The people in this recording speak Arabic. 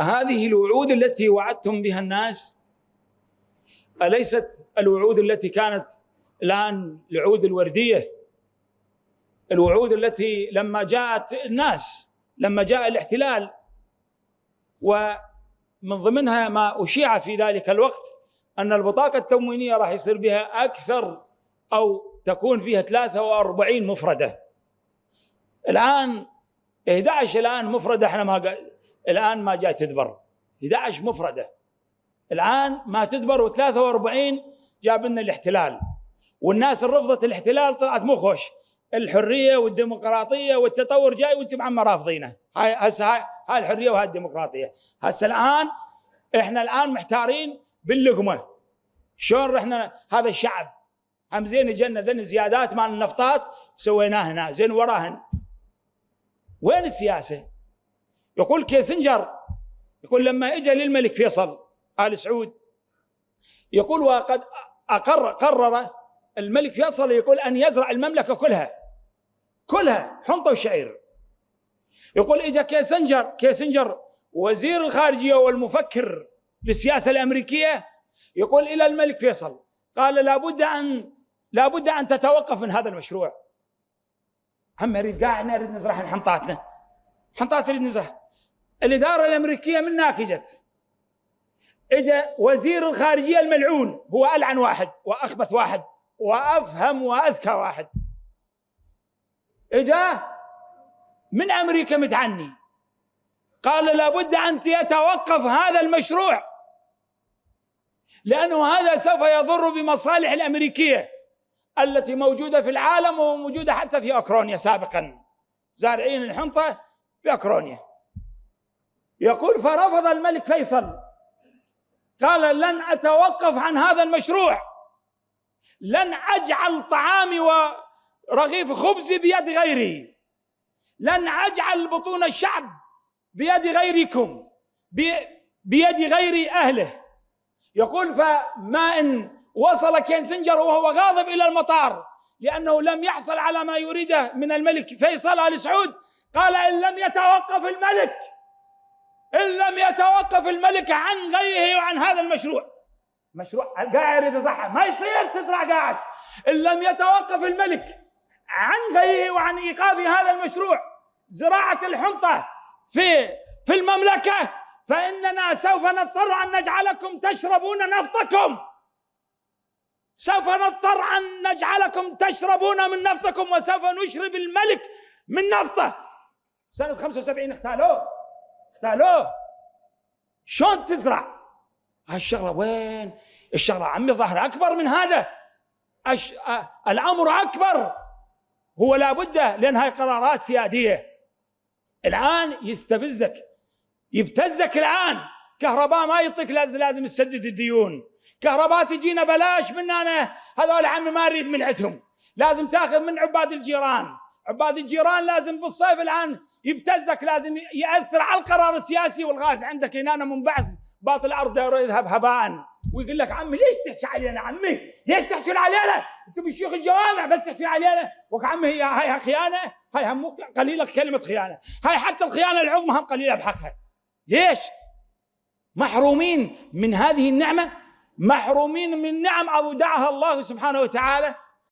هذه الوعود التي وعدتم بها الناس؟ أليست الوعود التي كانت الآن الوعود الوردية؟ الوعود التي لما جاءت الناس لما جاء الاحتلال ومن ضمنها ما أشيع في ذلك الوقت أن البطاقة التموينية راح يصير بها أكثر أو تكون فيها 43 مفردة. الآن 11 الآن مفردة إحنا ما الآن ما جاي تدبر. 11 مفردة. الآن ما تدبر و43 جاب لنا الاحتلال. والناس اللي رفضت الاحتلال طلعت مو خوش. الحرية والديمقراطية والتطور جاي وأنتم عم رافضينه. هاي هسه هاي, هاي الحرية وهاي الديمقراطية. هسه الآن إحنا الآن محتارين باللقمة. شلون رحنا هذا الشعب؟ هم زين اجينا ذن زيادات مال النفطات وسويناها هنا زين وراهن. وين السياسة؟ يقول كيسنجر يقول لما اجى للملك فيصل آل سعود يقول وقد أقر قرر الملك فيصل يقول أن يزرع المملكة كلها كلها حنطه وشعير. يقول اجى كيسنجر كيسنجر وزير الخارجية والمفكر للسياسة الأمريكية يقول إلى الملك فيصل قال لابد أن لابد أن تتوقف من هذا المشروع. هم نريد قاعد نريد نزرع حنطاتنا حنطات نريد نزرع. الإدارة الأمريكية من هناك اجت اجى وزير الخارجية الملعون هو ألعن واحد وأخبث واحد وأفهم وأذكى واحد. إجا من أمريكا متعني؟ قال لابد أن يتوقف هذا المشروع لأنه هذا سوف يضر بمصالح الأمريكية التي موجودة في العالم وموجودة حتى في أوكرانيا سابقا. زارعين الحنطة في اوكرانيا يقول فرفض الملك فيصل. قال لن أتوقف عن هذا المشروع. لن أجعل طعامي ورغيف خبزي بيد غيري. لن أجعل بطون الشعب بيد غيركم بيد غير أهله. يقول فما إن وصل كينسنجر وهو غاضب إلى المطار لأنه لم يحصل على ما يريده من الملك فيصل آل سعود. قال إن لم يتوقف الملك. إن لم يتوقف الملك عن غيه وعن هذا المشروع. مشروع قاعد يريد يزرعها ما يصير تزرع قاعد. إن لم يتوقف الملك عن غيه وعن إيقاف هذا المشروع زراعة الحنطة في في المملكة فإننا سوف نضطر أن نجعلكم تشربون نفطكم. سوف نضطر أن نجعلكم تشربون من نفطكم وسوف نشرب الملك من نفطه. سنة 75 اغتالوه اغتالوه شلون تزرع؟ هالشغله وين؟ الشغلة عمي ظهر أكبر من هذا. أش... أ... الأمر أكبر. هو لابد لأن هاي قرارات سيادية. الآن يستفزك يبتزك الآن. كهرباء ما يعطيك لازم لازم تسدد الديون. كهرباء تجينا بلاش من أنا هذول عمي ما اريد من عندهم لازم تاخذ من عباد الجيران. عباد الجيران لازم بالصيف الآن يبتزك لازم يأثر على القرار السياسي والغاز. عندك هنا من بعد باطل الأرض يذهب هباء. ويقول لك عمي ليش تحكي علينا عمي؟ ليش تحكي علينا؟ أنتم بشيوخ الجوامع بس تحكي علينا؟ وك عمي هي هاي خيانة؟ هاي هم قليلة كلمة خيانة. هاي حتى الخيانة العظمى هم قليلة بحقها. ليش؟ محرومين من هذه النعمة؟ محرومين من نعم أودعها الله سبحانه وتعالى.